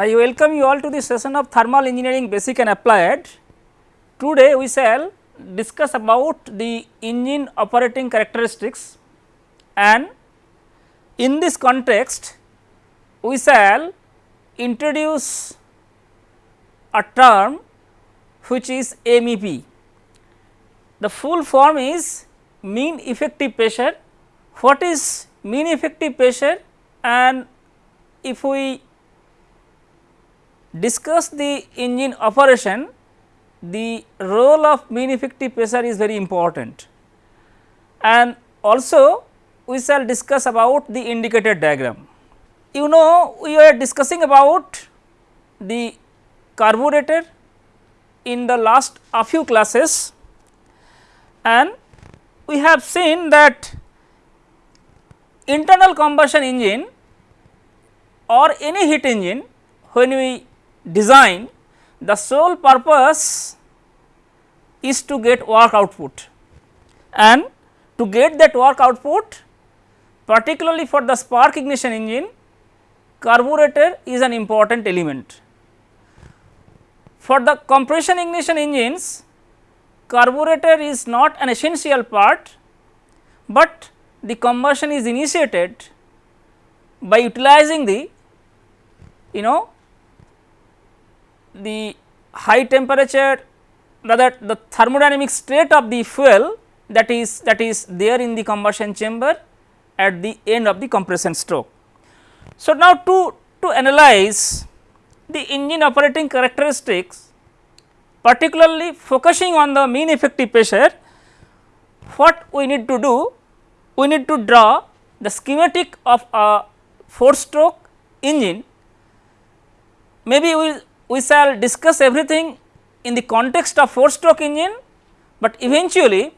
I welcome you all to the session of thermal engineering basic and applied. Today we shall discuss about the engine operating characteristics and in this context we shall introduce a term which is MEP. The full form is mean effective pressure. What is mean effective pressure and if we discuss the engine operation, the role of mean effective pressure is very important and also we shall discuss about the indicator diagram. You know we were discussing about the carburetor in the last a few classes and we have seen that internal combustion engine or any heat engine when we design the sole purpose is to get work output and to get that work output particularly for the spark ignition engine carburetor is an important element. For the compression ignition engines carburetor is not an essential part, but the combustion is initiated by utilizing the you know the high temperature rather the thermodynamic state of the fuel that is that is there in the combustion chamber at the end of the compression stroke. So, now to, to analyze the engine operating characteristics particularly focusing on the mean effective pressure what we need to do we need to draw the schematic of a 4 stroke engine maybe we will we shall discuss everything in the context of 4 stroke engine, but eventually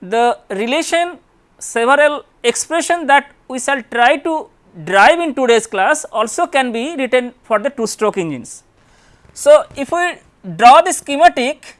the relation several expression that we shall try to drive in today's class also can be written for the 2 stroke engines. So, if we draw the schematic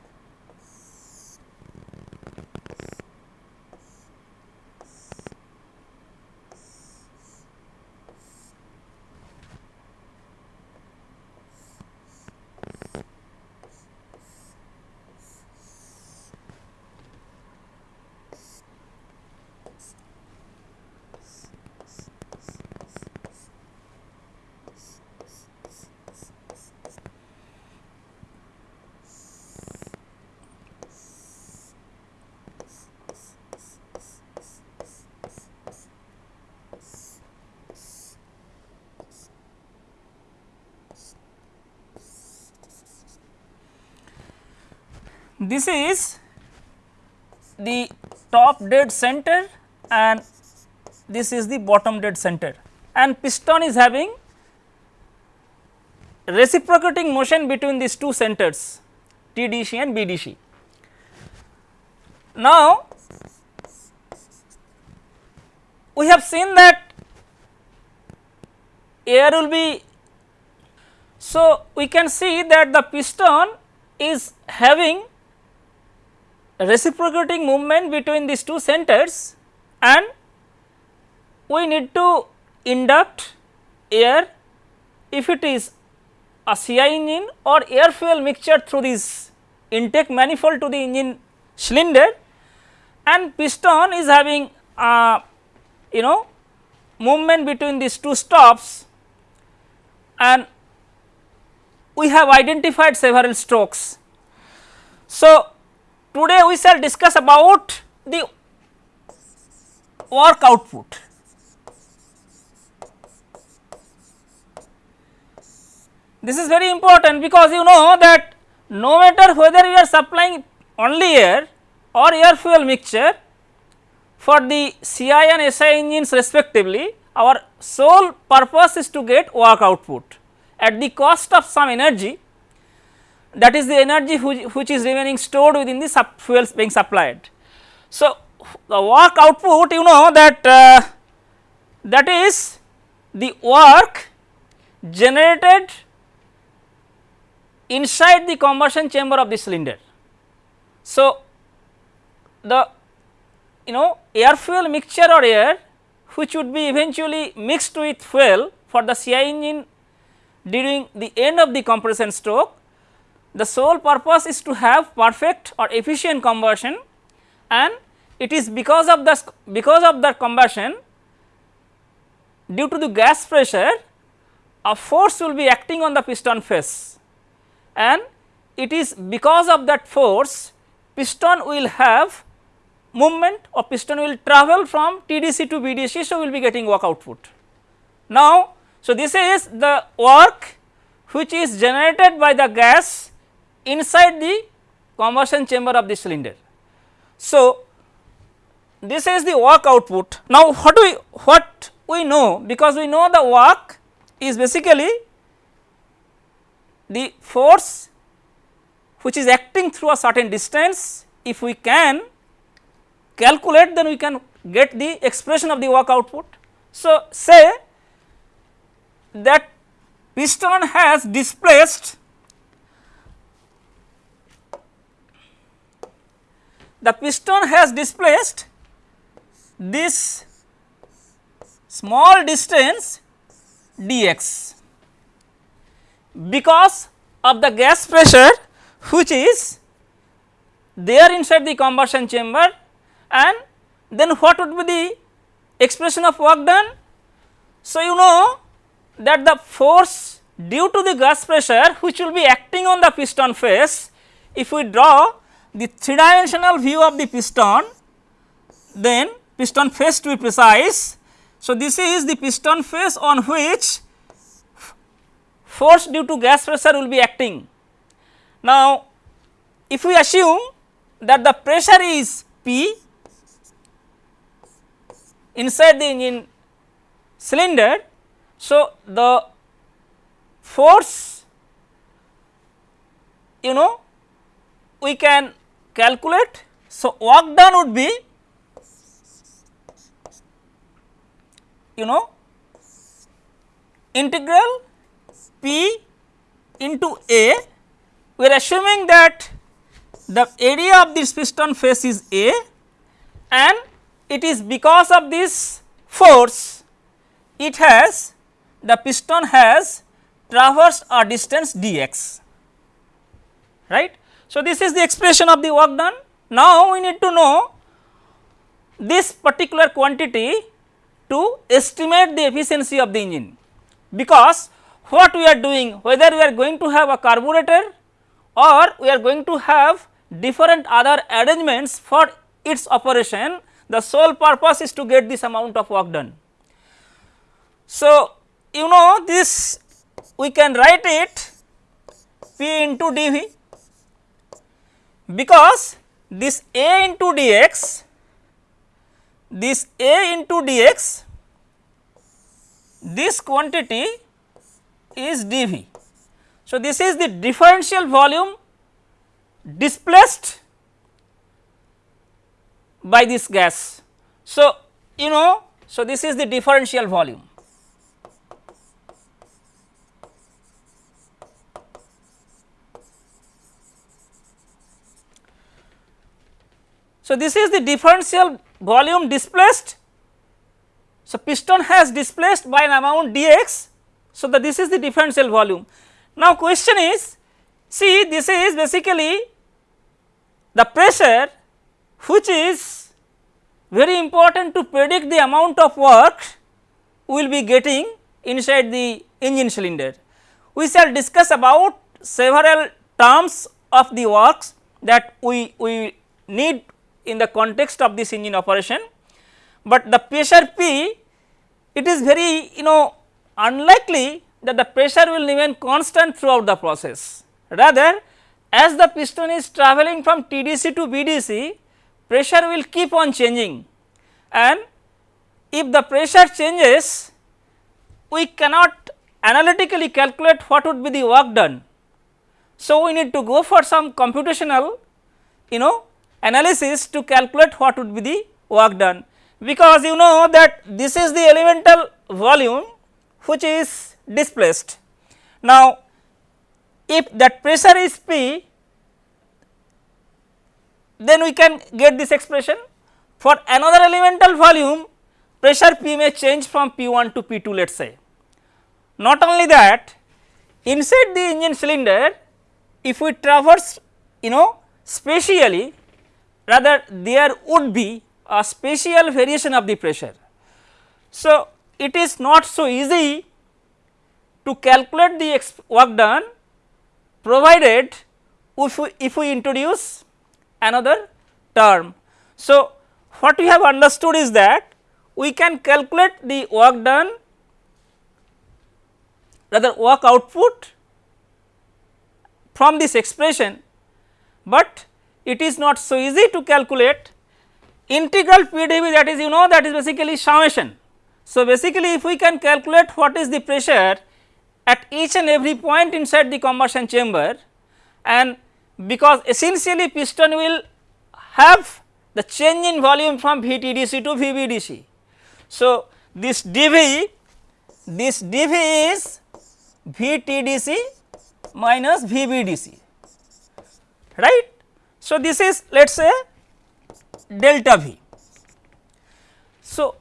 This is the top dead center and this is the bottom dead center and piston is having reciprocating motion between these two centers TDC and BDC. Now, we have seen that air will be so we can see that the piston is having reciprocating movement between these two centers and we need to induct air if it is a CI engine or air fuel mixture through this intake manifold to the engine cylinder and piston is having a you know movement between these two stops and we have identified several strokes. So, Today we shall discuss about the work output. This is very important because you know that no matter whether you are supplying only air or air fuel mixture for the CI and SI engines respectively our sole purpose is to get work output at the cost of some energy that is the energy which, which is remaining stored within the sub fuels being supplied. So, the work output you know that uh, that is the work generated inside the combustion chamber of the cylinder. So, the you know air fuel mixture or air which would be eventually mixed with fuel for the CI engine during the end of the compression stroke the sole purpose is to have perfect or efficient conversion and it is because of the because of the combustion due to the gas pressure a force will be acting on the piston face and it is because of that force piston will have movement or piston will travel from TDC to BDC. So, we will be getting work output. Now, so this is the work which is generated by the gas inside the combustion chamber of the cylinder. So, this is the work output. Now, what we what we know because we know the work is basically the force which is acting through a certain distance if we can calculate then we can get the expression of the work output. So, say that piston has displaced the piston has displaced this small distance dx because of the gas pressure which is there inside the combustion chamber and then what would be the expression of work done? So, you know that the force due to the gas pressure which will be acting on the piston face if we draw the three dimensional view of the piston then piston face to be precise. So, this is the piston face on which force due to gas pressure will be acting. Now, if we assume that the pressure is P inside the engine cylinder. So, the force you know we can calculate. So, work done would be you know integral P into A we are assuming that the area of this piston face is A and it is because of this force it has the piston has traversed a distance dx right. So, this is the expression of the work done. Now, we need to know this particular quantity to estimate the efficiency of the engine because what we are doing whether we are going to have a carburetor or we are going to have different other arrangements for its operation the sole purpose is to get this amount of work done. So, you know this we can write it P into dV because this A into dx, this A into dx, this quantity is dV. So, this is the differential volume displaced by this gas. So, you know, so this is the differential volume. So, this is the differential volume displaced. So, piston has displaced by an amount dx. So, that this is the differential volume. Now, question is see this is basically the pressure which is very important to predict the amount of work we will be getting inside the engine cylinder. We shall discuss about several terms of the works that we, we need in the context of this engine operation, but the pressure P it is very you know unlikely that the pressure will remain constant throughout the process. Rather as the piston is travelling from TDC to BDC pressure will keep on changing and if the pressure changes we cannot analytically calculate what would be the work done. So, we need to go for some computational you know analysis to calculate what would be the work done because you know that this is the elemental volume which is displaced. Now, if that pressure is P then we can get this expression. For another elemental volume pressure P may change from P1 to P2 let us say. Not only that inside the engine cylinder if we traverse you know spatially rather there would be a spatial variation of the pressure. So, it is not so easy to calculate the work done provided if we, if we introduce another term. So, what we have understood is that we can calculate the work done rather work output from this expression, but it is not so easy to calculate integral PdV that is you know that is basically summation. So, basically if we can calculate what is the pressure at each and every point inside the combustion chamber and because essentially piston will have the change in volume from VTDC to VBDC. So, this dV this dV is VTDC minus VBDC right. So, this is let us say delta V. So,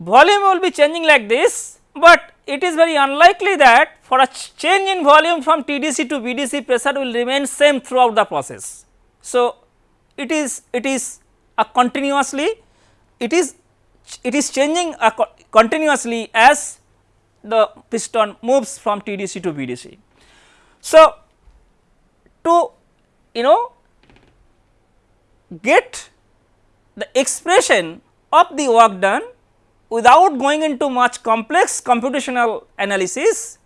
volume will be changing like this, but it is very unlikely that for a change in volume from TDC to BDC pressure will remain same throughout the process. So, it is it is a continuously it is it is changing continuously as the piston moves from TDC to BDC. So, to you know get the expression of the work done without going into much complex computational analysis,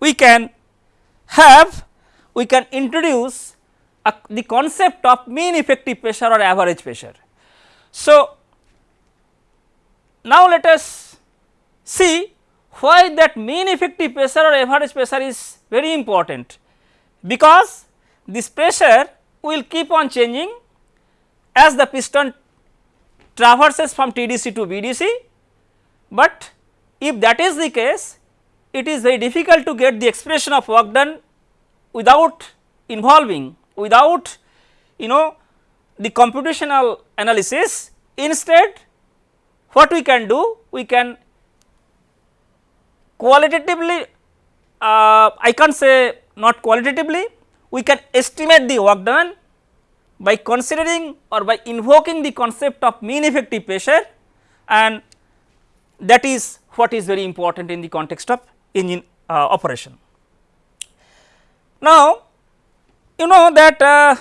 we can have we can introduce a, the concept of mean effective pressure or average pressure. So, now let us see why that mean effective pressure or average pressure is very important, because this pressure will keep on changing as the piston traverses from TDC to BDC, but if that is the case it is very difficult to get the expression of work done without involving without you know the computational analysis. Instead what we can do we can qualitatively uh, I can't say not qualitatively we can estimate the work done by considering or by invoking the concept of mean effective pressure and that is what is very important in the context of engine uh, operation. Now, you know that uh,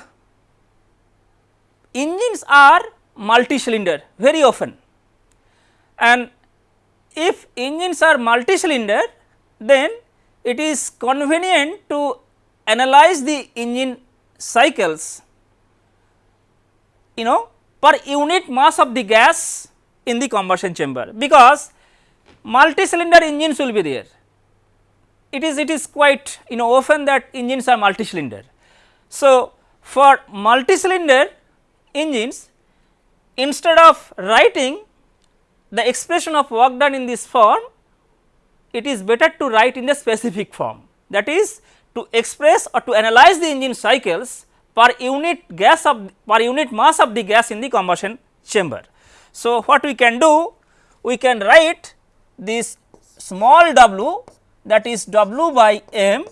engines are multi cylinder very often and if engines are multi cylinder then it is convenient to analyze the engine cycles you know per unit mass of the gas in the combustion chamber because multi cylinder engines will be there. It is it is quite you know often that engines are multi cylinder. So, for multi cylinder engines instead of writing the expression of work done in this form it is better to write in the specific form that is to express or to analyze the engine cycles per unit gas of per unit mass of the gas in the combustion chamber. So, what we can do? We can write this small w that is w by m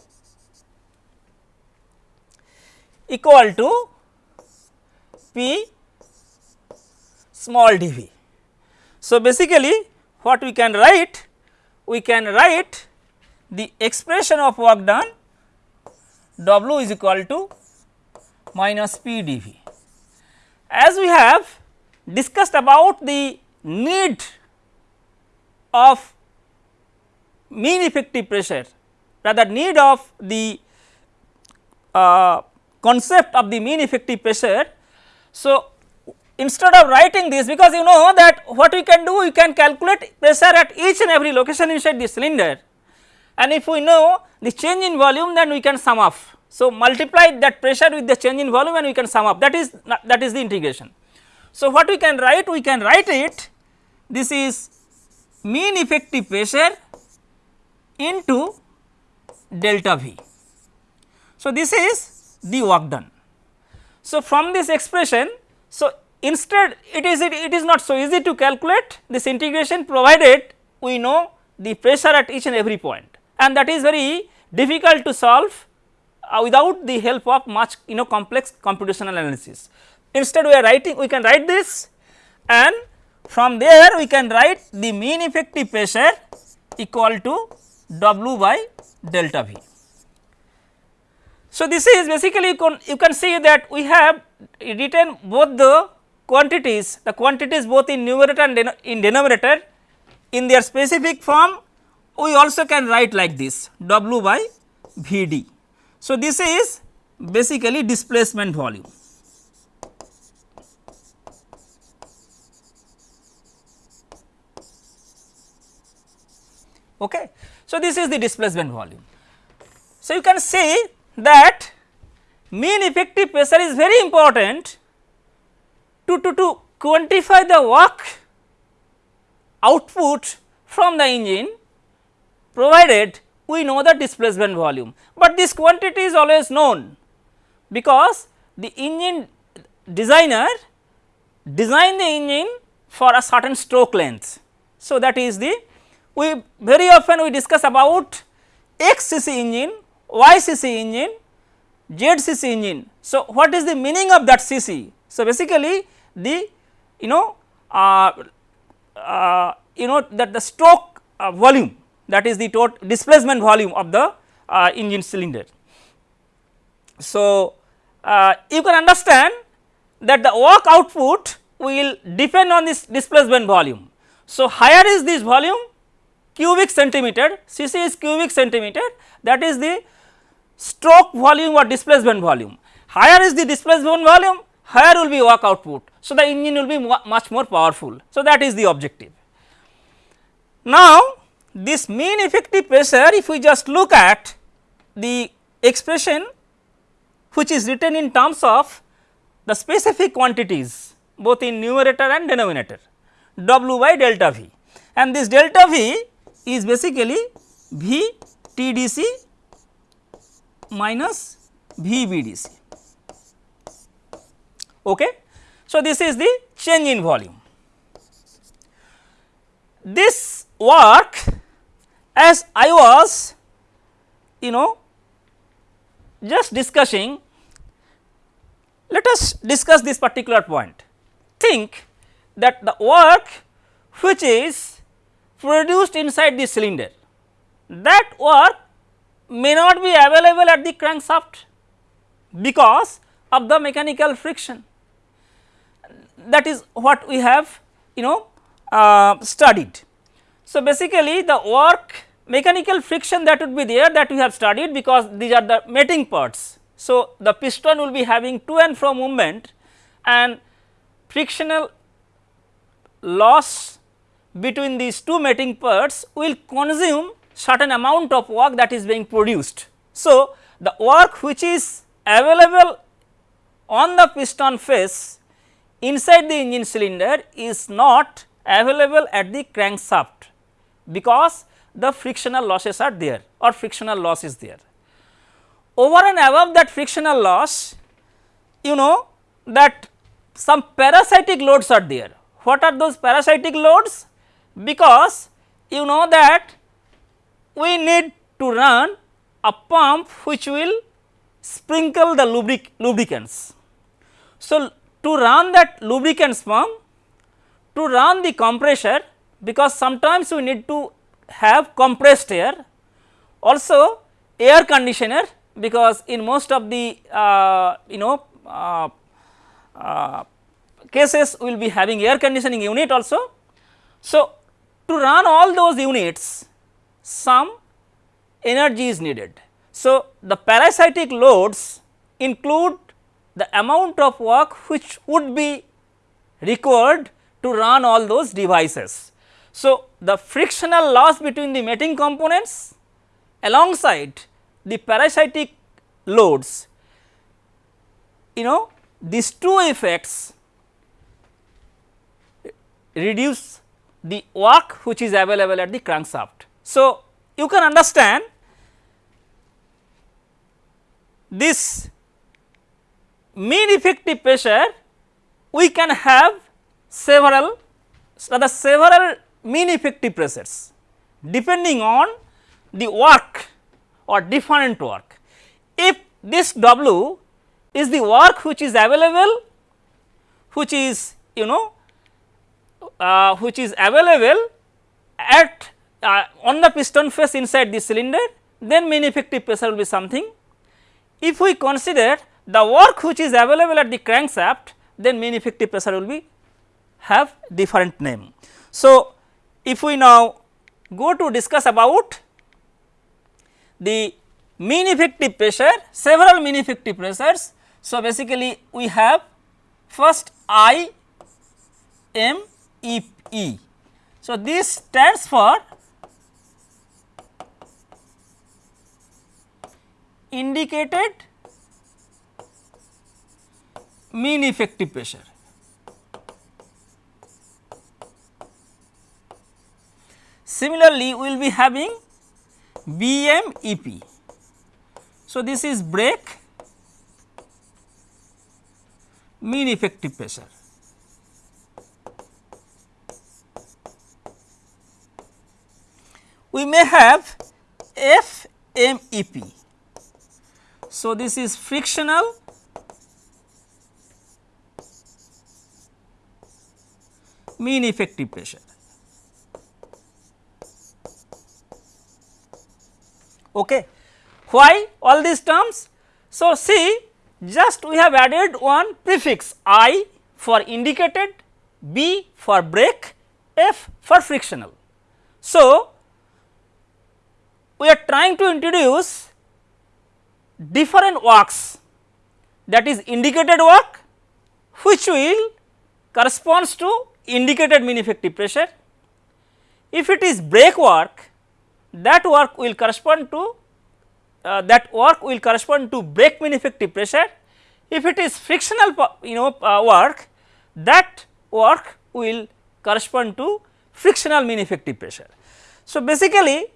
equal to p small dv. So, basically what we can write? We can write the expression of work done w is equal to minus P dV. As we have discussed about the need of mean effective pressure rather need of the uh, concept of the mean effective pressure. So, instead of writing this because you know that what we can do we can calculate pressure at each and every location inside the cylinder and if we know the change in volume then we can sum up so, multiply that pressure with the change in volume and we can sum up that is that is the integration. So, what we can write? We can write it this is mean effective pressure into delta V. So, this is the work done. So, from this expression, so instead it is it, it is not so easy to calculate this integration provided we know the pressure at each and every point and that is very difficult to solve uh, without the help of much you know complex computational analysis. Instead we are writing we can write this and from there we can write the mean effective pressure equal to W by delta V. So, this is basically you can, you can see that we have written both the quantities, the quantities both in numerator and in denominator in their specific form we also can write like this W by V d. So, this is basically displacement volume. Okay. So, this is the displacement volume. So, you can see that mean effective pressure is very important to, to, to quantify the work output from the engine provided we know the displacement volume, but this quantity is always known because the engine designer design the engine for a certain stroke length. So, that is the we very often we discuss about XCC engine, YCC engine, ZCC engine. So, what is the meaning of that CC? So, basically the you know uh, uh, you know that the stroke uh, volume that is the total displacement volume of the uh, engine cylinder. So, uh, you can understand that the work output will depend on this displacement volume. So, higher is this volume cubic centimeter, Cc is cubic centimeter that is the stroke volume or displacement volume. Higher is the displacement volume, higher will be work output. So, the engine will be much more powerful. So, that is the objective. Now, this mean effective pressure if we just look at the expression which is written in terms of the specific quantities both in numerator and denominator W by delta V and this delta V is basically V T D C minus V BDC. Okay. So, this is the change in volume. This work as I was you know just discussing let us discuss this particular point. Think that the work which is produced inside the cylinder that work may not be available at the crankshaft because of the mechanical friction that is what we have you know uh, studied. So, basically the work mechanical friction that would be there that we have studied because these are the mating parts. So, the piston will be having to and fro movement and frictional loss between these two mating parts will consume certain amount of work that is being produced. So, the work which is available on the piston face inside the engine cylinder is not available at the crankshaft because the frictional losses are there or frictional loss is there. Over and above that frictional loss you know that some parasitic loads are there. What are those parasitic loads? Because you know that we need to run a pump which will sprinkle the lubric lubricants. So, to run that lubricants pump, to run the compressor because sometimes we need to have compressed air, also air conditioner because in most of the uh, you know uh, uh, cases we will be having air conditioning unit also. So, to run all those units some energy is needed. So, the parasitic loads include the amount of work which would be required to run all those devices. So, the frictional loss between the mating components alongside the parasitic loads you know these two effects reduce the work which is available at the crankshaft. So, you can understand this mean effective pressure we can have several rather several mean effective pressures depending on the work or different work. If this W is the work which is available, which is you know uh, which is available at uh, on the piston face inside the cylinder, then mean effective pressure will be something. If we consider the work which is available at the crankshaft, then mean effective pressure will be have different name. So, if we now go to discuss about the mean effective pressure, several mean effective pressures. So, basically we have first I M E E. So, this stands for indicated mean effective pressure. Similarly, we will be having BMEP. So, this is brake mean effective pressure. We may have FMEP. So, this is frictional mean effective pressure. Okay. Why all these terms? So, see just we have added one prefix I for indicated, B for brake, F for frictional. So, we are trying to introduce different works that is indicated work which will corresponds to indicated mean effective pressure. If it is brake work that work will correspond to uh, that work will correspond to brake mean effective pressure. If it is frictional you know uh, work that work will correspond to frictional mean effective pressure. So, basically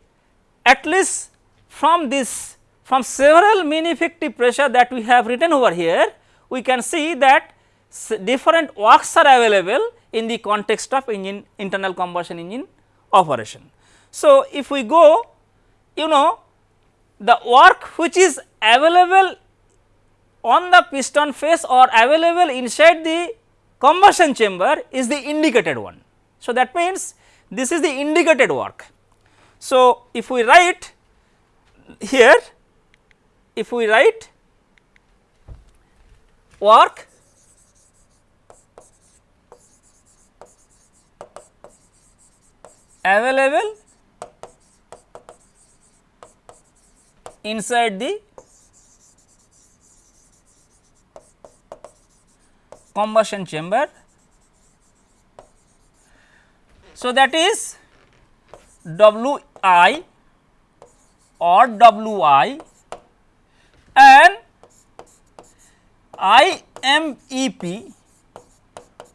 at least from this from several mean effective pressure that we have written over here we can see that different works are available in the context of engine internal combustion engine operation. So, if we go you know the work which is available on the piston face or available inside the combustion chamber is the indicated one. So, that means this is the indicated work. So, if we write here if we write work available inside the combustion chamber. So, that is W i or W i and I m E p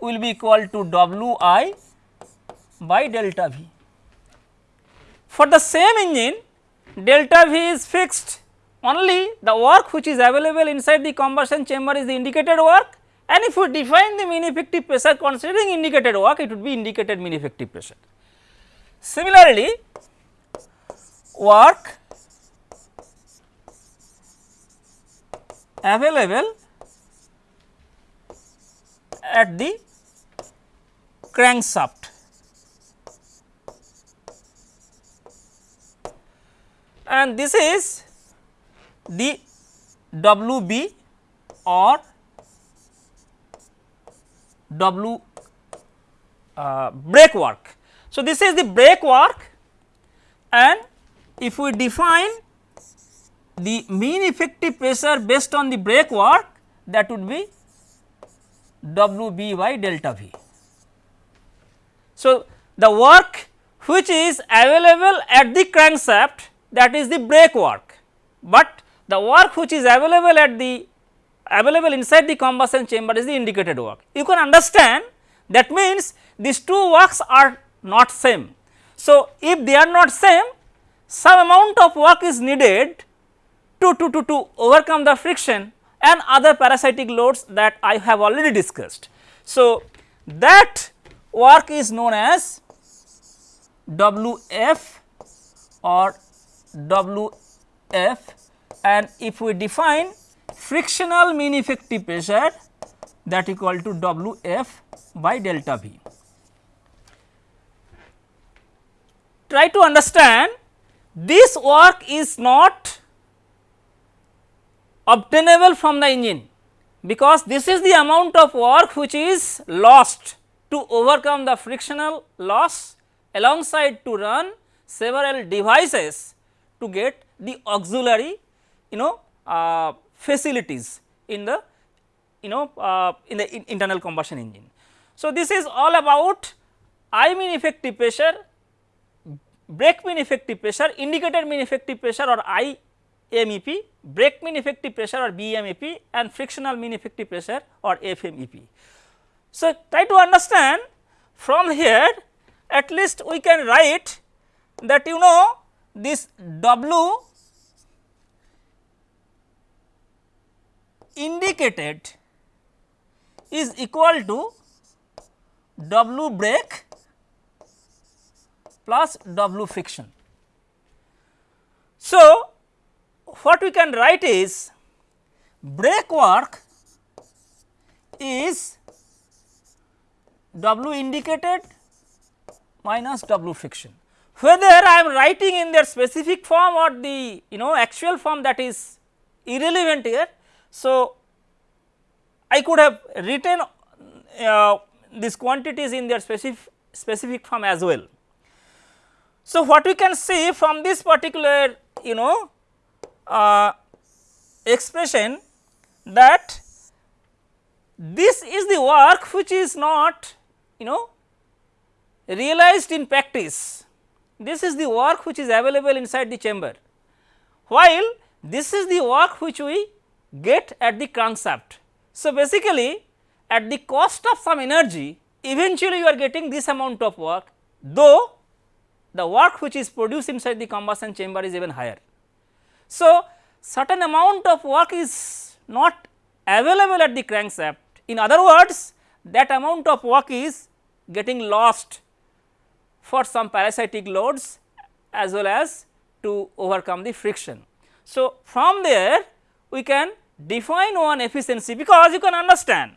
will be equal to W i by delta V. For the same engine delta V is fixed. Only the work which is available inside the combustion chamber is the indicated work. And if we define the mean effective pressure considering indicated work it would be indicated mean effective pressure. Similarly, work available at the crankshaft and this is the WB or W uh, brake work. So, this is the brake work and if we define the mean effective pressure based on the brake work that would be W b by delta V. So, the work which is available at the crankshaft that is the brake work, but the work which is available at the available inside the combustion chamber is the indicated work. You can understand that means these two works are not same. So, if they are not same some amount of work is needed to, to, to, to overcome the friction and other parasitic loads that I have already discussed. So, that work is known as WF or W F and if we define frictional mean effective pressure that equal to W f by delta V. Try to understand this work is not obtainable from the engine because this is the amount of work which is lost to overcome the frictional loss alongside to run several devices to get the auxiliary you know uh, facilities in the you know uh, in the in internal combustion engine. So, this is all about I mean effective pressure, brake mean effective pressure, indicator mean effective pressure or IMEP, brake mean effective pressure or BMEP and frictional mean effective pressure or FMEP. So, try to understand from here at least we can write that you know this W indicated is equal to W brake plus W friction. So, what we can write is brake work is W indicated minus W friction. Whether I am writing in their specific form or the you know actual form that is irrelevant here. So, I could have written uh, these quantities in their specific specific form as well. So, what we can see from this particular you know uh, expression that this is the work which is not you know realized in practice. This is the work which is available inside the chamber, while this is the work which we get at the crankshaft. So, basically at the cost of some energy eventually you are getting this amount of work though the work which is produced inside the combustion chamber is even higher. So, certain amount of work is not available at the crankshaft in other words that amount of work is getting lost for some parasitic loads as well as to overcome the friction. So, from there we can define one efficiency because you can understand.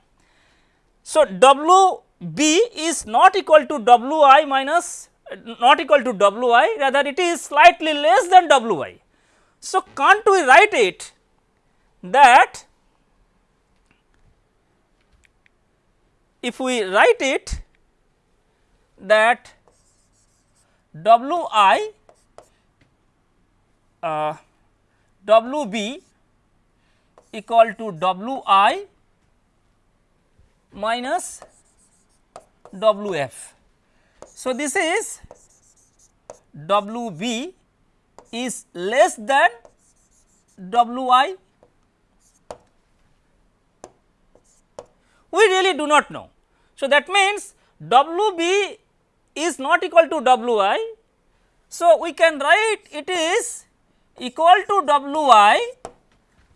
So, W b is not equal to W i minus not equal to W i rather it is slightly less than W i. So, can't we write it that if we write it that W i uh, W b equal to W i minus W f. So, this is W b is less than W i? We really do not know. So, that means W b is not equal to W i. So, we can write it is equal to W i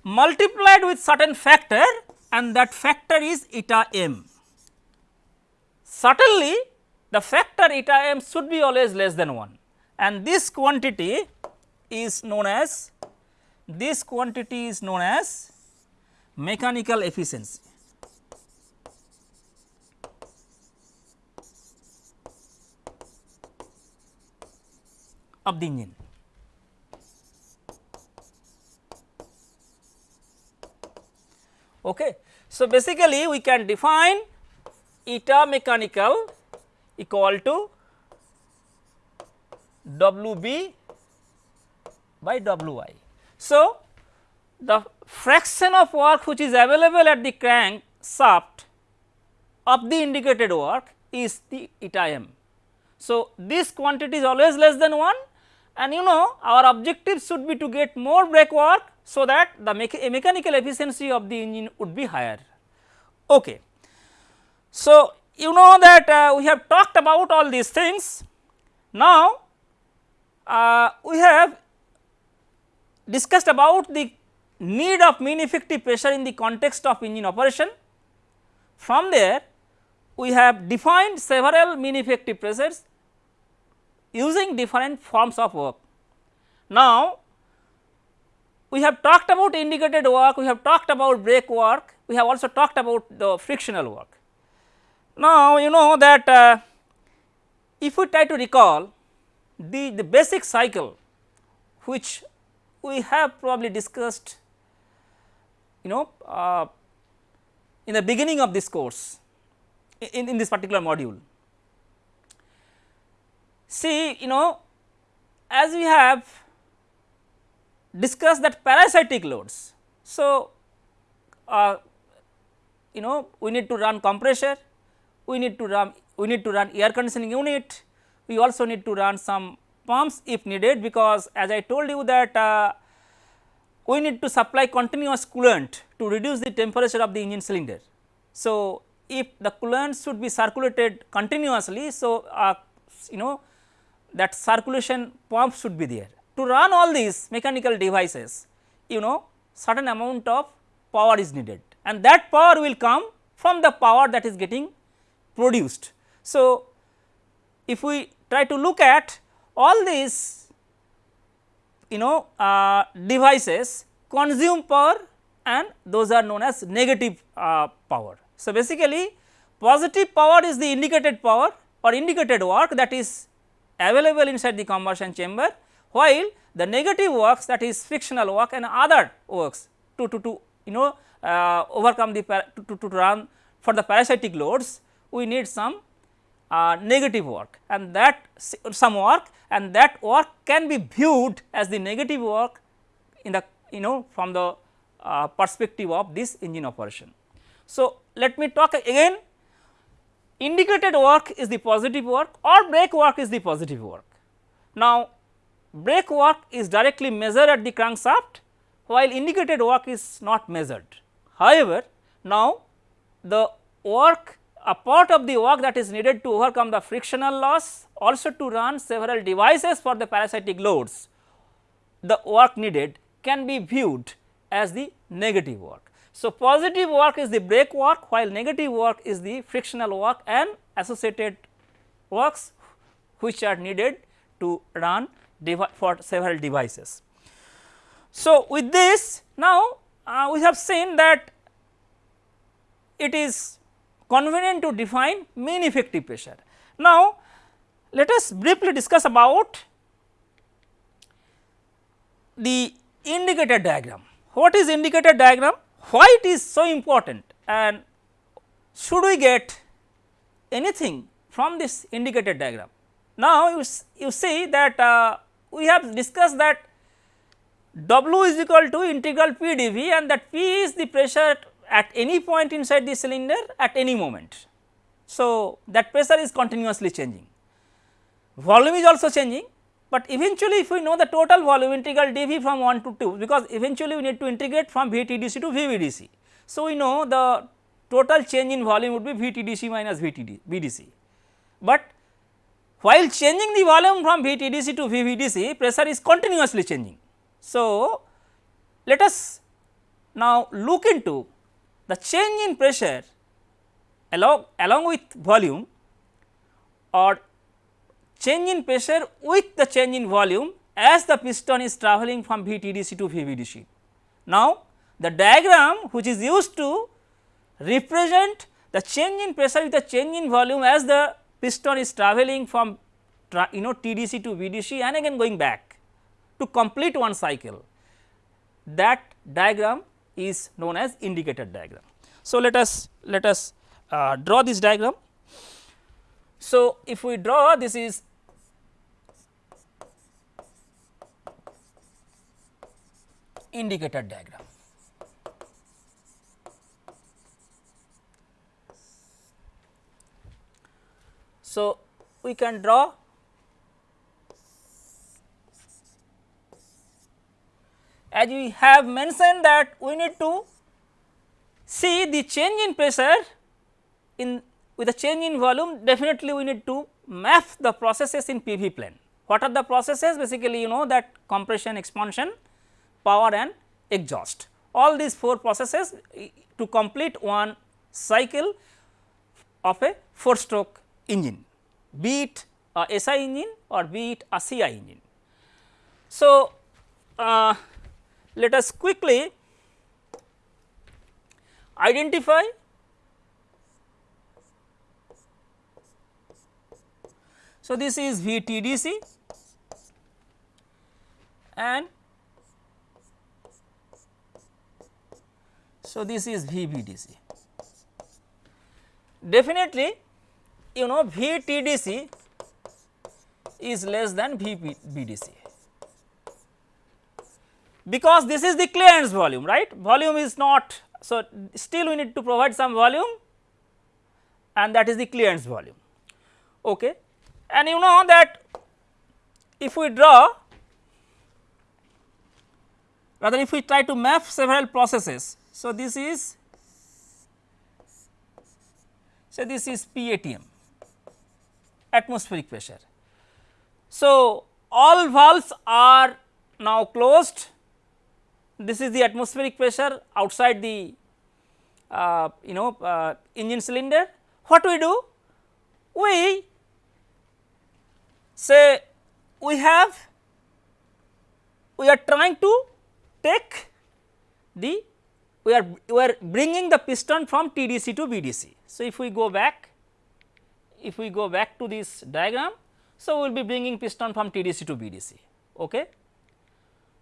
multiplied with certain factor and that factor is eta m. Certainly, the factor eta m should be always less than 1 and this quantity is known as this quantity is known as mechanical efficiency. Of the engine. Okay. So, basically we can define eta mechanical equal to W b by W i. So, the fraction of work which is available at the crank shaft of the indicated work is the eta m. So, this quantity is always less than 1 and you know our objective should be to get more brake work so that the mecha mechanical efficiency of the engine would be higher. Okay. So, you know that uh, we have talked about all these things. Now, uh, we have discussed about the need of mean effective pressure in the context of engine operation. From there, we have defined several mean effective pressures using different forms of work. Now, we have talked about indicated work, we have talked about brake work, we have also talked about the frictional work. Now, you know that uh, if we try to recall the, the basic cycle which we have probably discussed you know uh, in the beginning of this course in, in this particular module. See you know as we have discussed that parasitic loads. So, uh, you know we need to run compressor, we need to run we need to run air conditioning unit, we also need to run some pumps if needed because as I told you that uh, we need to supply continuous coolant to reduce the temperature of the engine cylinder. So, if the coolant should be circulated continuously, so uh, you know that circulation pump should be there. To run all these mechanical devices, you know certain amount of power is needed and that power will come from the power that is getting produced. So, if we try to look at all these you know uh, devices consume power and those are known as negative uh, power. So, basically positive power is the indicated power or indicated work that is available inside the combustion chamber, while the negative works that is frictional work and other works to, to, to you know uh, overcome the to, to, to run for the parasitic loads we need some uh, negative work and that some work and that work can be viewed as the negative work in the you know from the uh, perspective of this engine operation. So, let me talk again indicated work is the positive work or brake work is the positive work. Now, brake work is directly measured at the crankshaft while indicated work is not measured. However, now the work a part of the work that is needed to overcome the frictional loss also to run several devices for the parasitic loads, the work needed can be viewed as the negative work. So, positive work is the brake work while negative work is the frictional work and associated works which are needed to run for several devices. So, with this now uh, we have seen that it is convenient to define mean effective pressure. Now, let us briefly discuss about the indicator diagram. What is indicator diagram? Why it is so important and should we get anything from this indicator diagram? Now, you, you see that uh, we have discussed that W is equal to integral P dV and that P is the pressure at any point inside the cylinder at any moment. So, that pressure is continuously changing. Volume is also changing, but eventually if we know the total volume integral dV from 1 to 2 because eventually we need to integrate from VTDC to VBDC. So, we know the total change in volume would be VTDC minus VTD. But while changing the volume from VTDC to VBDC pressure is continuously changing. So, let us now look into the change in pressure along, along with volume or change in pressure with the change in volume as the piston is travelling from VTDC to VBDC. Now, the diagram which is used to represent the change in pressure with the change in volume as the piston is travelling from you know TDC to BDC and again going back to complete one cycle that diagram is known as indicator diagram. So, let us let us uh, draw this diagram. So, if we draw this is indicator diagram. So, we can draw as we have mentioned that we need to see the change in pressure in with a change in volume definitely we need to map the processes in PV plane. What are the processes basically you know that compression, expansion, power and exhaust. All these four processes to complete one cycle of a 4 stroke engine, be it a SI engine or be it a CI engine. So, uh, let us quickly identify So, this is VTDC and so this is VBDC. Definitely you know VTDC is less than VBDC because this is the clearance volume right? Volume is not so still we need to provide some volume and that is the clearance volume. Okay and you know that if we draw rather if we try to map several processes. So, this is so this is PATM atmospheric pressure. So, all valves are now closed this is the atmospheric pressure outside the uh, you know uh, engine cylinder. What we do? We say we have we are trying to take the we are we are bringing the piston from TDC to BDC. So, if we go back if we go back to this diagram so we will be bringing piston from TDC to BDC okay.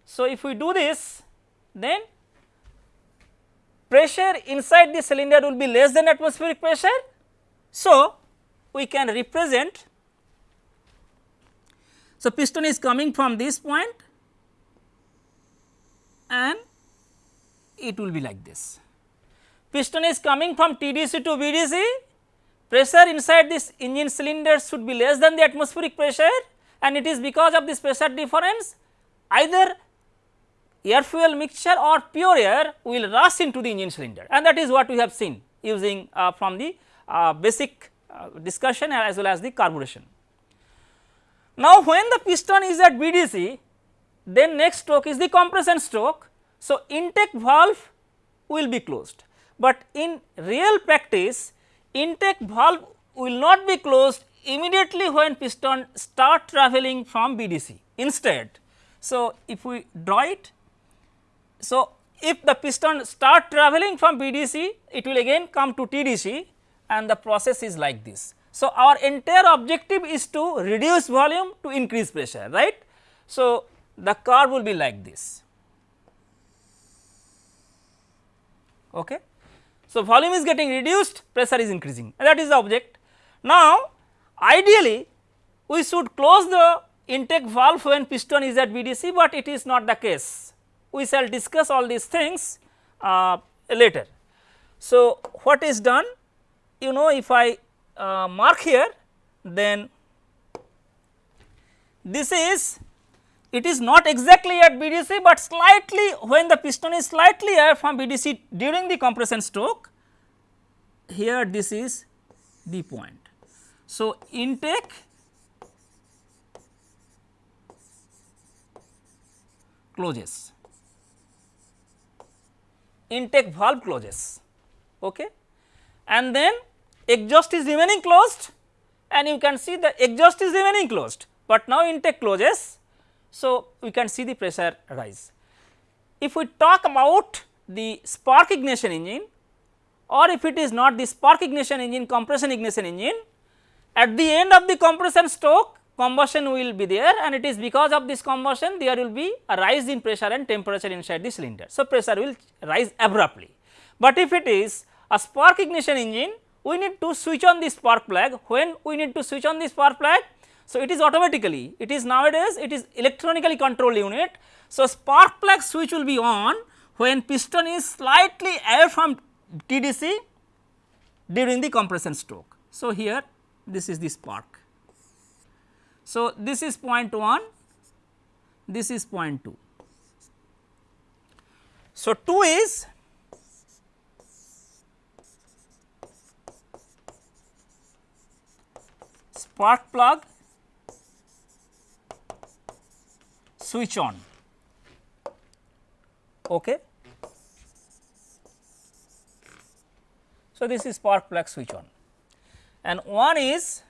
So, if we do this then pressure inside the cylinder will be less than atmospheric pressure. So, we can represent so, piston is coming from this point and it will be like this. Piston is coming from TDC to BDC, pressure inside this engine cylinder should be less than the atmospheric pressure and it is because of this pressure difference either air fuel mixture or pure air will rush into the engine cylinder and that is what we have seen using uh, from the uh, basic uh, discussion as well as the carburation. Now, when the piston is at BDC then next stroke is the compression stroke. So, intake valve will be closed, but in real practice intake valve will not be closed immediately when piston start travelling from BDC instead. So, if we draw it, so if the piston start travelling from BDC it will again come to TDC and the process is like this. So, our entire objective is to reduce volume to increase pressure right. So, the curve will be like this. Okay. So, volume is getting reduced pressure is increasing that is the object. Now, ideally we should close the intake valve when piston is at BDC, but it is not the case. We shall discuss all these things uh, later. So, what is done? You know if I uh, mark here then this is it is not exactly at BDC, but slightly when the piston is slightly air from BDC during the compression stroke here this is the point. So, intake closes. Intake valve closes. Okay? And then exhaust is remaining closed and you can see the exhaust is remaining closed, but now intake closes. So, we can see the pressure rise. If we talk about the spark ignition engine or if it is not the spark ignition engine compression ignition engine at the end of the compression stroke combustion will be there and it is because of this combustion there will be a rise in pressure and temperature inside the cylinder. So, pressure will rise abruptly, but if it is a spark ignition engine we need to switch on this spark plug. When we need to switch on this spark plug? So, it is automatically, it is nowadays it is electronically controlled unit. So, spark plug switch will be on when piston is slightly away from TDC during the compression stroke. So, here this is the spark. So, this is point 1, this is point 2. So, 2 is spark plug switch on. Okay. So, this is spark plug switch on and one is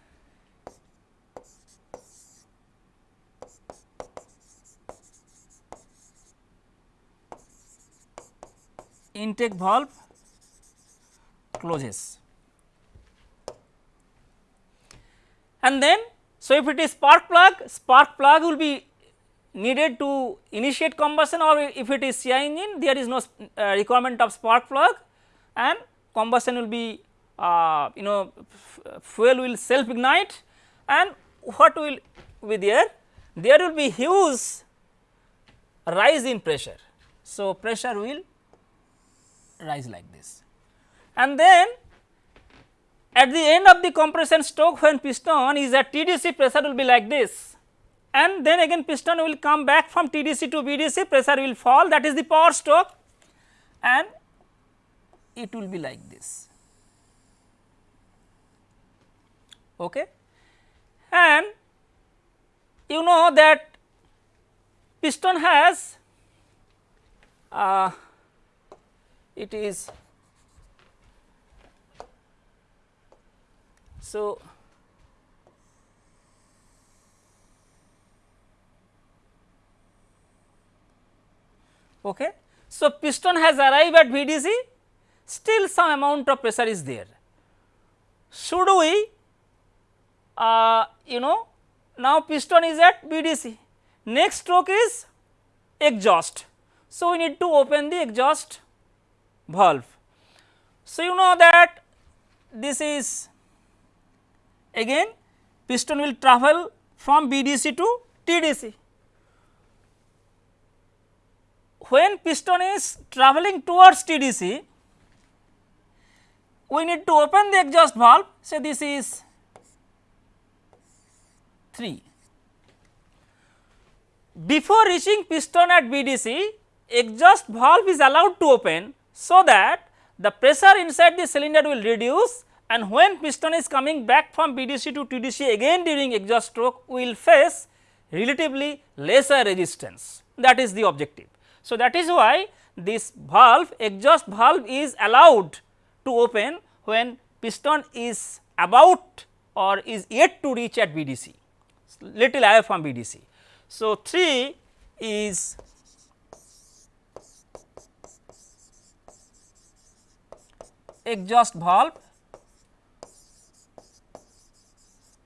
intake valve closes. And then, so if it is spark plug, spark plug will be needed to initiate combustion or if it is CI engine there is no uh, requirement of spark plug and combustion will be uh, you know fuel will self ignite and what will be there? There will be huge rise in pressure. So, pressure will rise like this and then at the end of the compression stroke when piston is at TDC pressure will be like this and then again piston will come back from TDC to BDC pressure will fall that is the power stroke and it will be like this. Okay. And you know that piston has uh, it is so okay. So piston has arrived at bdc still some amount of pressure is there. Should we uh, you know now piston is at bdc next stroke is exhaust. So, we need to open the exhaust valve. So, you know that this is again piston will travel from BDC to TDC. When piston is traveling towards TDC, we need to open the exhaust valve. So, this is 3. Before reaching piston at BDC, exhaust valve is allowed to open so that the pressure inside the cylinder will reduce and when piston is coming back from BDC to TDC again during exhaust stroke we will face relatively lesser resistance that is the objective. So, that is why this valve exhaust valve is allowed to open when piston is about or is yet to reach at BDC little away from BDC. So, 3 is exhaust valve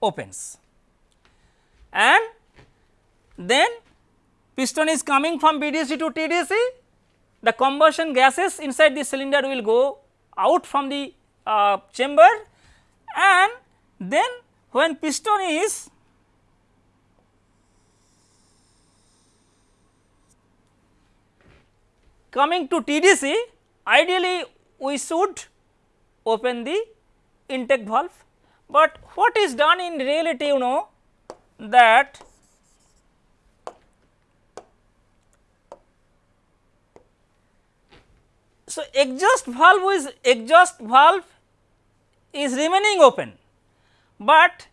opens. And then piston is coming from BDC to TDC the combustion gases inside the cylinder will go out from the uh, chamber. And then when piston is coming to TDC ideally we should open the intake valve, but what is done in reality you know that so exhaust valve is exhaust valve is remaining open, but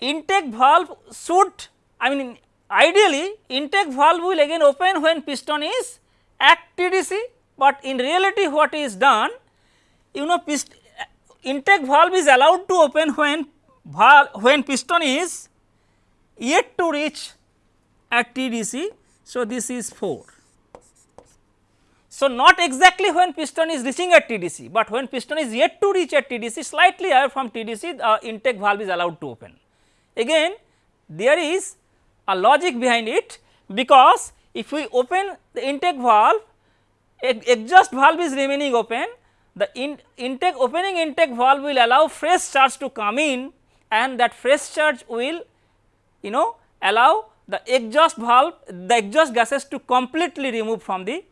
intake valve should I mean ideally intake valve will again open when piston is at TDC, but in reality what is done you know intake valve is allowed to open when valve when piston is yet to reach at TDC. So, this is 4. So, not exactly when piston is reaching at TDC, but when piston is yet to reach at TDC slightly away from TDC the intake valve is allowed to open. Again there is a logic behind it because if we open the intake valve exhaust valve is remaining open the in intake opening intake valve will allow fresh charge to come in and that fresh charge will you know allow the exhaust valve the exhaust gases to completely remove from the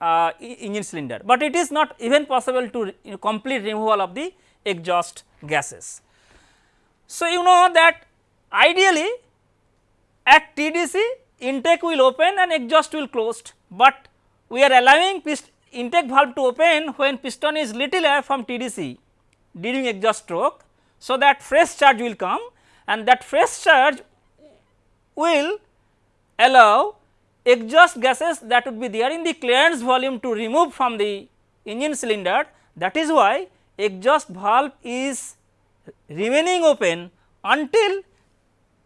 uh, engine cylinder, but it is not even possible to you know, complete removal of the exhaust gases. So, you know that ideally at TDC intake will open and exhaust will closed, but we are allowing intake valve to open when piston is little air from TDC during exhaust stroke. So, that fresh charge will come and that fresh charge will allow exhaust gases that would be there in the clearance volume to remove from the engine cylinder that is why exhaust valve is remaining open until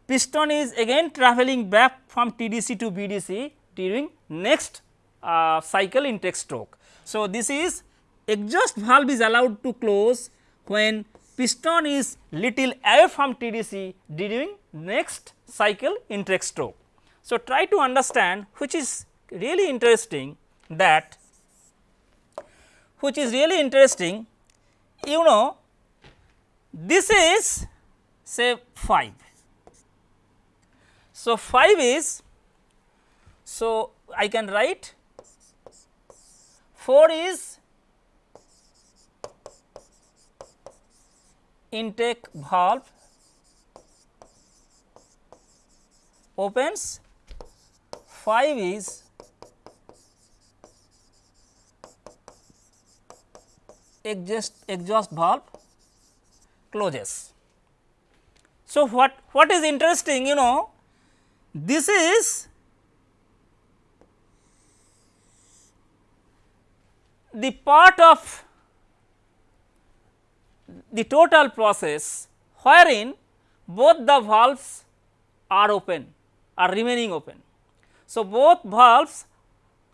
piston is again travelling back from TDC to BDC during next uh, cycle intake stroke. So, this is exhaust valve is allowed to close when piston is little away from TDC during next cycle intake stroke. So, try to understand which is really interesting that which is really interesting you know this is say 5. So, 5 is so I can write 4 is intake valve opens 5 is exhaust, exhaust valve closes. So, what, what is interesting you know this is the part of the total process wherein both the valves are open are remaining open. So, both valves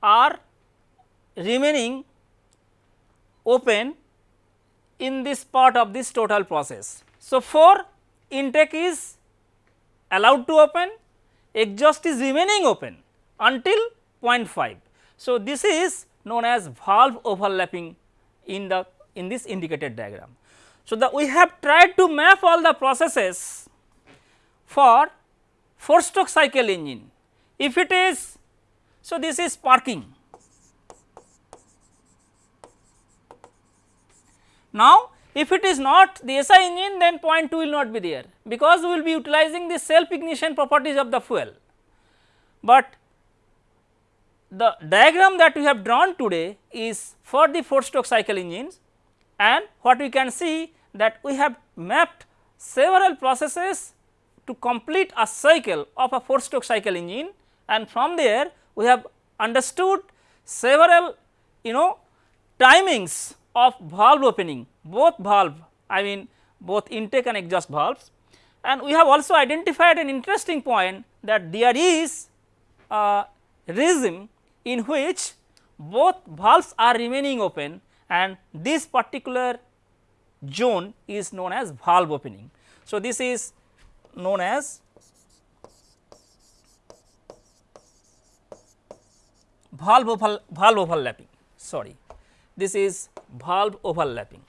are remaining open in this part of this total process. So, 4 intake is allowed to open, exhaust is remaining open until 0.5. So, this is known as valve overlapping in the in this indicated diagram. So, the we have tried to map all the processes for 4 stroke cycle engine. If it is, so this is sparking Now, if it is not the SI engine then point 2 will not be there because we will be utilizing the self ignition properties of the fuel. But the diagram that we have drawn today is for the 4 stroke cycle engines. And what we can see that we have mapped several processes to complete a cycle of a 4 stroke cycle engine. And from there we have understood several you know timings of valve opening both valve I mean both intake and exhaust valves. And we have also identified an interesting point that there is a regime in which both valves are remaining open and this particular zone is known as valve opening. So, this is known as valve, over, valve overlapping sorry this is valve overlapping.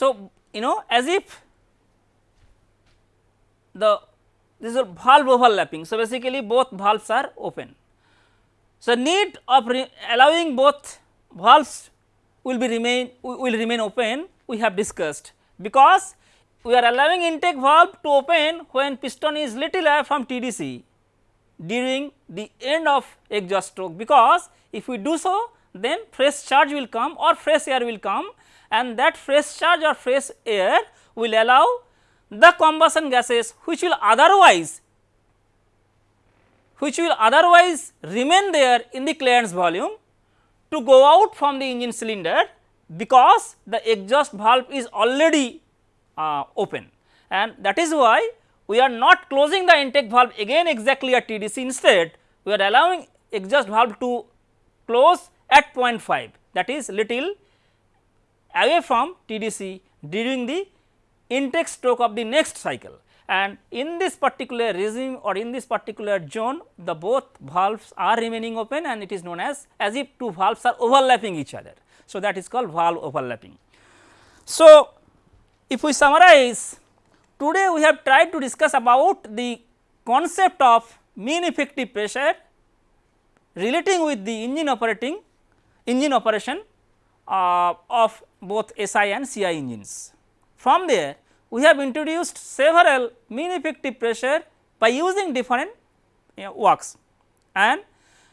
So, you know as if the this is valve overlapping. So, basically both valves are open. So, need of allowing both valves will be remain will remain open we have discussed because we are allowing intake valve to open when piston is little away from TDC during the end of exhaust stroke because if we do so then fresh charge will come or fresh air will come and that fresh charge or fresh air will allow the combustion gases which will otherwise which will otherwise remain there in the clearance volume to go out from the engine cylinder because the exhaust valve is already uh, open. And that is why we are not closing the intake valve again exactly at TDC instead we are allowing exhaust valve to close at 0.5 that is little away from TDC during the intake stroke of the next cycle and in this particular regime or in this particular zone the both valves are remaining open and it is known as as if two valves are overlapping each other. So, that is called valve overlapping. So, if we summarize today we have tried to discuss about the concept of mean effective pressure relating with the engine operating engine operation uh, of both SI and CI engines. From there we have introduced several mean effective pressure by using different you know, works and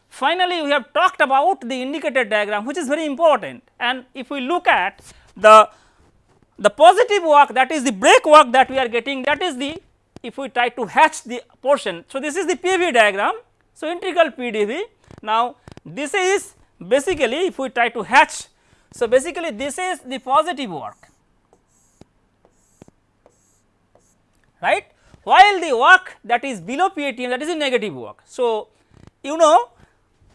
finally we have talked about the indicated diagram which is very important and if we look at the the positive work that is the brake work that we are getting that is the if we try to hatch the portion. So, this is the PV diagram. So, integral PdV. Now, this is basically if we try to hatch. So, basically this is the positive work right while the work that is below PATM that is the negative work. So, you know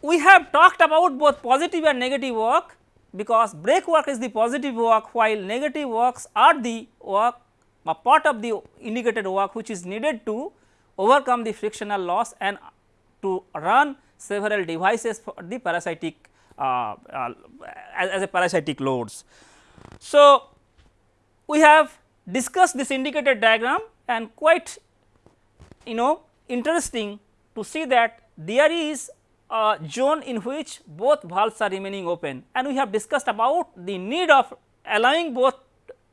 we have talked about both positive and negative work because brake work is the positive work while negative works are the work a part of the indicated work which is needed to overcome the frictional loss and to run several devices for the parasitic uh, uh, as, as, a parasitic loads. So, we have discussed this indicated diagram and quite you know interesting to see that there is a zone in which both valves are remaining open and we have discussed about the need of allowing both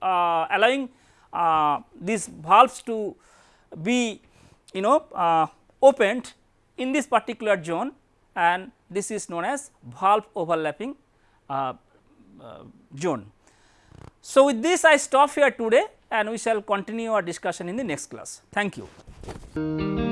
uh, allowing uh, these valves to be you know uh, opened in this particular zone and this is known as valve overlapping uh, uh, zone. So, with this I stop here today and we shall continue our discussion in the next class. Thank you.